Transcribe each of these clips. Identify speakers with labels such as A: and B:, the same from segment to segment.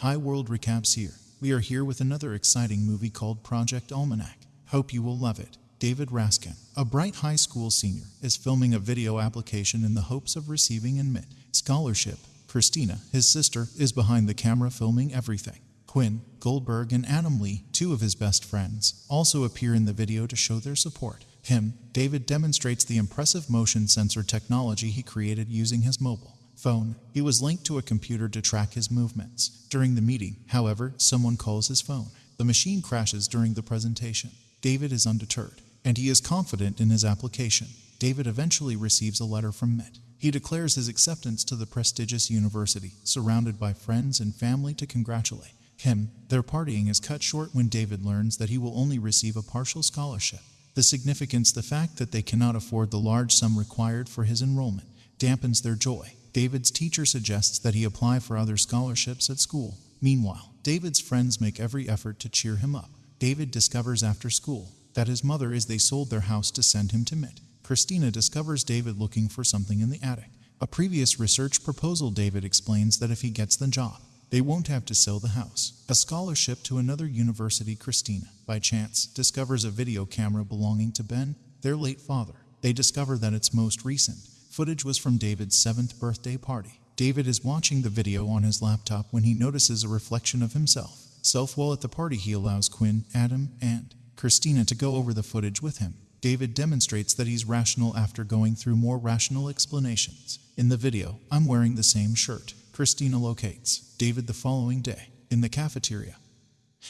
A: Hi World Recaps here. We are here with another exciting movie called Project Almanac. Hope you will love it. David Raskin, a bright high school senior, is filming a video application in the hopes of receiving an MIT scholarship. Christina, his sister, is behind the camera filming everything. Quinn, Goldberg, and Adam Lee, two of his best friends, also appear in the video to show their support. Him, David demonstrates the impressive motion sensor technology he created using his mobile phone. He was linked to a computer to track his movements. During the meeting, however, someone calls his phone. The machine crashes during the presentation. David is undeterred, and he is confident in his application. David eventually receives a letter from MIT. He declares his acceptance to the prestigious university, surrounded by friends and family to congratulate him. Their partying is cut short when David learns that he will only receive a partial scholarship. The significance, the fact that they cannot afford the large sum required for his enrollment, dampens their joy. David's teacher suggests that he apply for other scholarships at school. Meanwhile, David's friends make every effort to cheer him up. David discovers after school that his mother is they sold their house to send him to MIT. Christina discovers David looking for something in the attic. A previous research proposal David explains that if he gets the job, they won't have to sell the house. A scholarship to another university Christina, by chance, discovers a video camera belonging to Ben, their late father. They discover that it's most recent. Footage was from David's seventh birthday party. David is watching the video on his laptop when he notices a reflection of himself. Self while at the party, he allows Quinn, Adam, and Christina to go over the footage with him. David demonstrates that he's rational after going through more rational explanations. In the video, I'm wearing the same shirt. Christina locates David the following day in the cafeteria.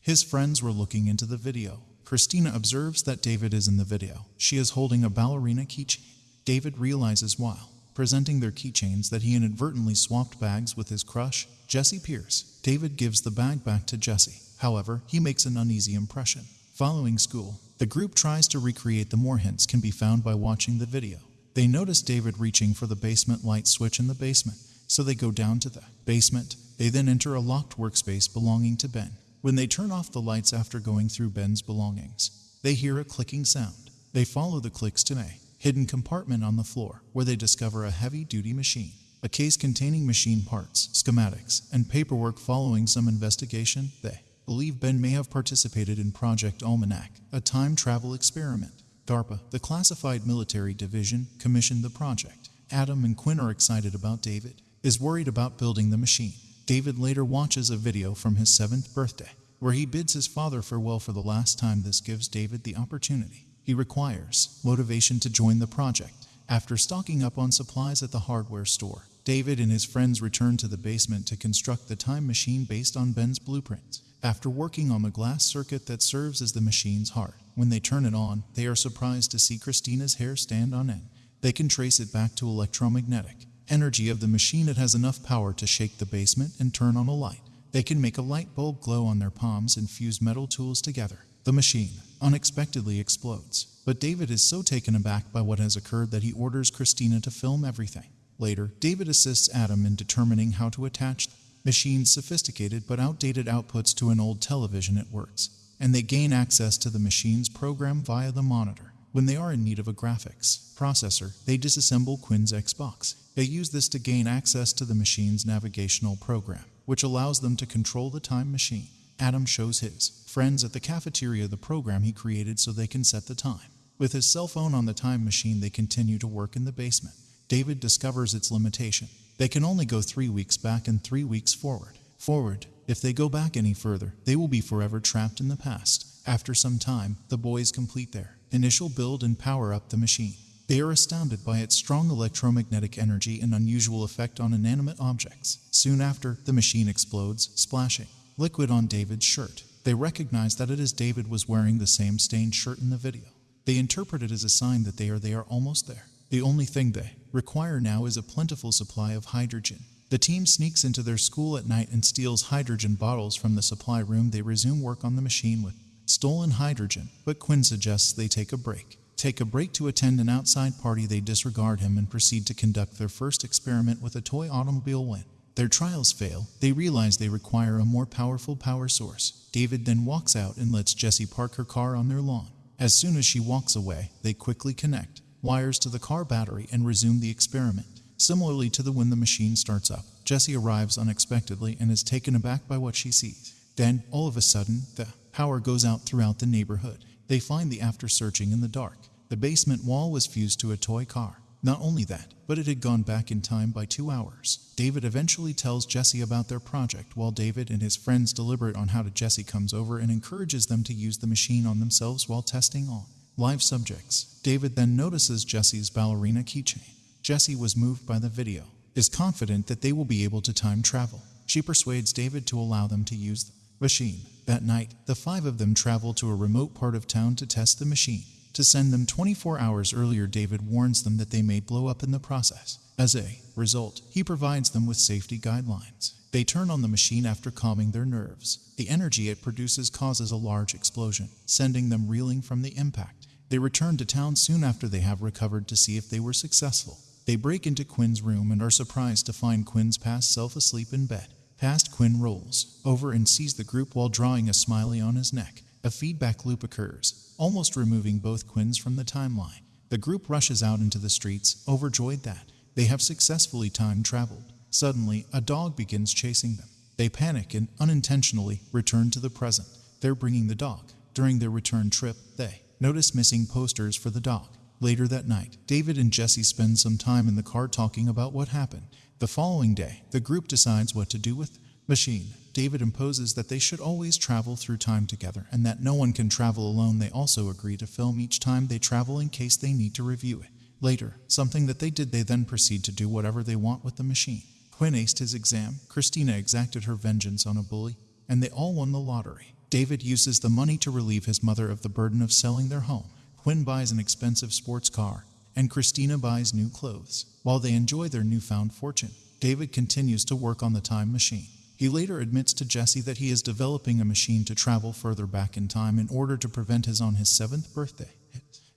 A: His friends were looking into the video. Christina observes that David is in the video. She is holding a ballerina keychain. David realizes while presenting their keychains that he inadvertently swapped bags with his crush, Jesse Pierce. David gives the bag back to Jesse. However, he makes an uneasy impression. Following school, the group tries to recreate the more hints can be found by watching the video. They notice David reaching for the basement light switch in the basement so they go down to the basement. They then enter a locked workspace belonging to Ben. When they turn off the lights after going through Ben's belongings, they hear a clicking sound. They follow the clicks to a hidden compartment on the floor where they discover a heavy duty machine. A case containing machine parts, schematics, and paperwork following some investigation, they believe Ben may have participated in Project Almanac, a time travel experiment. DARPA, the classified military division, commissioned the project. Adam and Quinn are excited about David is worried about building the machine. David later watches a video from his seventh birthday, where he bids his father farewell for the last time. This gives David the opportunity. He requires motivation to join the project. After stocking up on supplies at the hardware store, David and his friends return to the basement to construct the time machine based on Ben's blueprints. After working on the glass circuit that serves as the machine's heart, when they turn it on, they are surprised to see Christina's hair stand on end. They can trace it back to electromagnetic energy of the machine, it has enough power to shake the basement and turn on a light. They can make a light bulb glow on their palms and fuse metal tools together. The machine unexpectedly explodes. But David is so taken aback by what has occurred that he orders Christina to film everything. Later, David assists Adam in determining how to attach the machine's sophisticated but outdated outputs to an old television it works, and they gain access to the machine's program via the monitor. When they are in need of a graphics processor, they disassemble Quinn's Xbox. They use this to gain access to the machine's navigational program, which allows them to control the time machine. Adam shows his friends at the cafeteria the program he created so they can set the time. With his cell phone on the time machine, they continue to work in the basement. David discovers its limitation. They can only go three weeks back and three weeks forward. Forward, if they go back any further, they will be forever trapped in the past. After some time, the boys complete their initial build and power up the machine. They are astounded by its strong electromagnetic energy and unusual effect on inanimate objects. Soon after, the machine explodes, splashing liquid on David's shirt. They recognize that it is David was wearing the same stained shirt in the video. They interpret it as a sign that they are they are almost there. The only thing they require now is a plentiful supply of hydrogen. The team sneaks into their school at night and steals hydrogen bottles from the supply room. They resume work on the machine with stolen hydrogen, but Quinn suggests they take a break. Take a break to attend an outside party, they disregard him and proceed to conduct their first experiment with a toy automobile when their trials fail, they realize they require a more powerful power source. David then walks out and lets Jessie park her car on their lawn. As soon as she walks away, they quickly connect wires to the car battery and resume the experiment. Similarly to the when the machine starts up, Jesse arrives unexpectedly and is taken aback by what she sees. Then, all of a sudden, the power goes out throughout the neighborhood. They find the after searching in the dark. The basement wall was fused to a toy car. Not only that, but it had gone back in time by two hours. David eventually tells Jesse about their project while David and his friends deliberate on how to Jesse comes over and encourages them to use the machine on themselves while testing on live subjects. David then notices Jesse's ballerina keychain. Jesse was moved by the video, is confident that they will be able to time travel. She persuades David to allow them to use the machine. That night, the five of them travel to a remote part of town to test the machine. To send them 24 hours earlier, David warns them that they may blow up in the process. As a result, he provides them with safety guidelines. They turn on the machine after calming their nerves. The energy it produces causes a large explosion, sending them reeling from the impact. They return to town soon after they have recovered to see if they were successful. They break into Quinn's room and are surprised to find Quinn's past self asleep in bed. Past Quinn rolls over and sees the group while drawing a smiley on his neck. A feedback loop occurs, almost removing both Quinns from the timeline. The group rushes out into the streets, overjoyed that they have successfully time traveled. Suddenly, a dog begins chasing them. They panic and unintentionally return to the present. They're bringing the dog. During their return trip, they notice missing posters for the dog. Later that night, David and Jesse spend some time in the car talking about what happened. The following day, the group decides what to do with machine. David imposes that they should always travel through time together and that no one can travel alone. They also agree to film each time they travel in case they need to review it. Later, something that they did, they then proceed to do whatever they want with the machine. Quinn aced his exam, Christina exacted her vengeance on a bully, and they all won the lottery. David uses the money to relieve his mother of the burden of selling their home. Quinn buys an expensive sports car, and Christina buys new clothes. While they enjoy their newfound fortune, David continues to work on the time machine. He later admits to Jesse that he is developing a machine to travel further back in time in order to prevent his on his seventh birthday.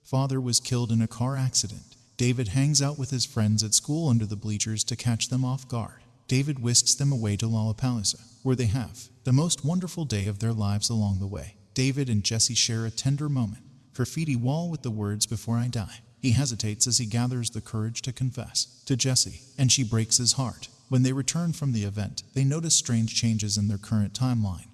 A: Father was killed in a car accident. David hangs out with his friends at school under the bleachers to catch them off guard. David whisks them away to Lollapalooza, where they have the most wonderful day of their lives along the way. David and Jesse share a tender moment graffiti wall with the words, Before I die. He hesitates as he gathers the courage to confess to Jesse, and she breaks his heart. When they return from the event, they notice strange changes in their current timeline.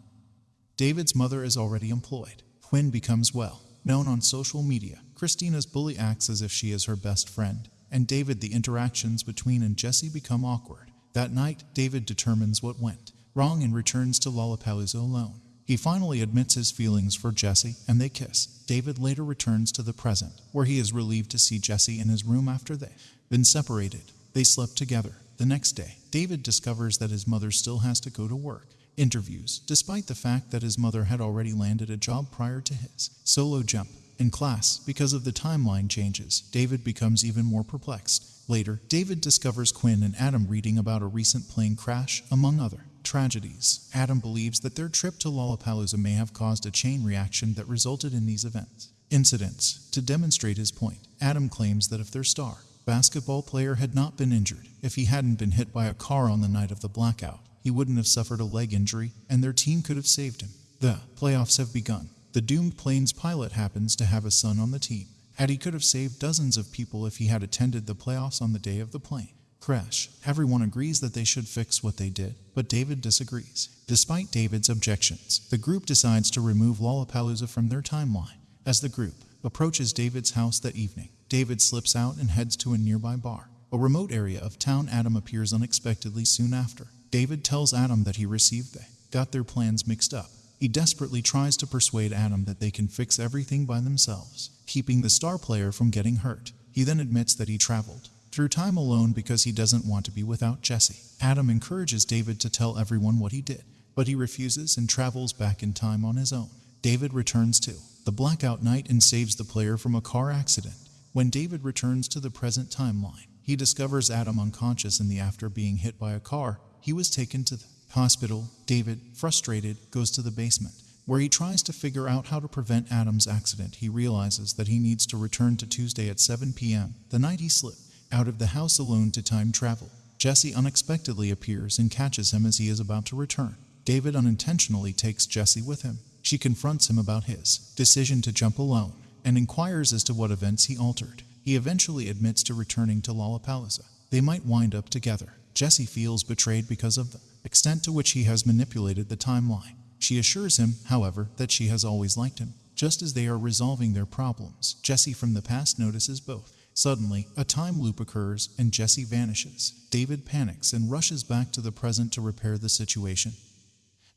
A: David's mother is already employed. Quinn becomes well known on social media. Christina's bully acts as if she is her best friend, and David, the interactions between and Jesse become awkward. That night, David determines what went wrong and returns to Lollapalooza alone. He finally admits his feelings for Jesse, and they kiss. David later returns to the present, where he is relieved to see Jesse in his room after they've been separated. They slept together. The next day, David discovers that his mother still has to go to work. Interviews, despite the fact that his mother had already landed a job prior to his solo jump. In class, because of the timeline changes, David becomes even more perplexed. Later, David discovers Quinn and Adam reading about a recent plane crash, among other tragedies. Adam believes that their trip to Lollapalooza may have caused a chain reaction that resulted in these events. Incidents. To demonstrate his point, Adam claims that if their star basketball player had not been injured, if he hadn't been hit by a car on the night of the blackout, he wouldn't have suffered a leg injury, and their team could have saved him. The playoffs have begun. The doomed plane's pilot happens to have a son on the team. Had he could have saved dozens of people if he had attended the playoffs on the day of the plane crash. Everyone agrees that they should fix what they did, but David disagrees. Despite David's objections, the group decides to remove Lollapalooza from their timeline. As the group approaches David's house that evening, David slips out and heads to a nearby bar. A remote area of town Adam appears unexpectedly soon after. David tells Adam that he received they got their plans mixed up. He desperately tries to persuade Adam that they can fix everything by themselves, keeping the star player from getting hurt. He then admits that he traveled through time alone because he doesn't want to be without Jesse. Adam encourages David to tell everyone what he did, but he refuses and travels back in time on his own. David returns to the blackout night and saves the player from a car accident. When David returns to the present timeline, he discovers Adam unconscious in the after being hit by a car. He was taken to the hospital. David, frustrated, goes to the basement where he tries to figure out how to prevent Adam's accident. He realizes that he needs to return to Tuesday at 7 p.m., the night he slipped out of the house alone to time travel. Jesse unexpectedly appears and catches him as he is about to return. David unintentionally takes Jesse with him. She confronts him about his decision to jump alone and inquires as to what events he altered. He eventually admits to returning to Lollapalooza. They might wind up together. Jesse feels betrayed because of the extent to which he has manipulated the timeline. She assures him, however, that she has always liked him. Just as they are resolving their problems, Jesse from the past notices both. Suddenly, a time loop occurs and Jesse vanishes. David panics and rushes back to the present to repair the situation.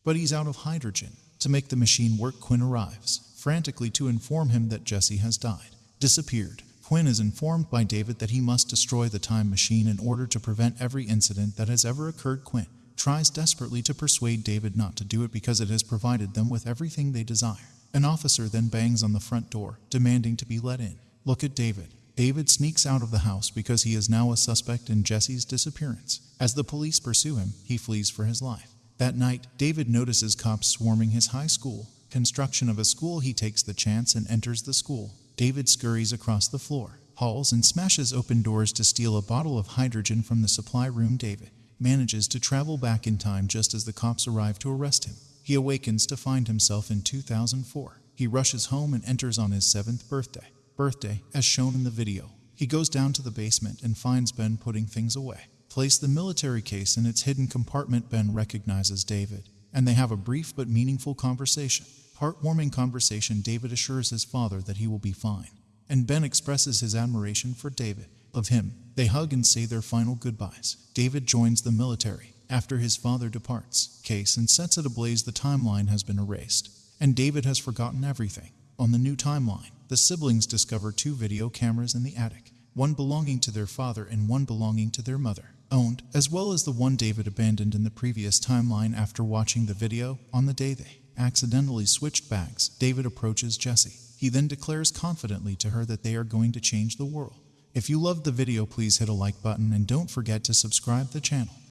A: But he's out of hydrogen. To make the machine work, Quinn arrives, frantically to inform him that Jesse has died, disappeared. Quinn is informed by David that he must destroy the time machine in order to prevent every incident that has ever occurred. Quinn tries desperately to persuade David not to do it because it has provided them with everything they desire. An officer then bangs on the front door, demanding to be let in. Look at David. David sneaks out of the house because he is now a suspect in Jesse's disappearance. As the police pursue him, he flees for his life. That night, David notices cops swarming his high school. Construction of a school, he takes the chance and enters the school. David scurries across the floor, halls, and smashes open doors to steal a bottle of hydrogen from the supply room. David manages to travel back in time just as the cops arrive to arrest him. He awakens to find himself in 2004. He rushes home and enters on his seventh birthday. Birthday, as shown in the video. He goes down to the basement and finds Ben putting things away. Place the military case in its hidden compartment. Ben recognizes David, and they have a brief but meaningful conversation. Heartwarming conversation. David assures his father that he will be fine, and Ben expresses his admiration for David. Of him, they hug and say their final goodbyes. David joins the military after his father departs. Case and sets it ablaze. The timeline has been erased, and David has forgotten everything. On the new timeline, the siblings discover two video cameras in the attic, one belonging to their father and one belonging to their mother, owned, as well as the one David abandoned in the previous timeline after watching the video on the day they accidentally switched bags. David approaches Jesse. He then declares confidently to her that they are going to change the world. If you loved the video, please hit a like button and don't forget to subscribe the channel.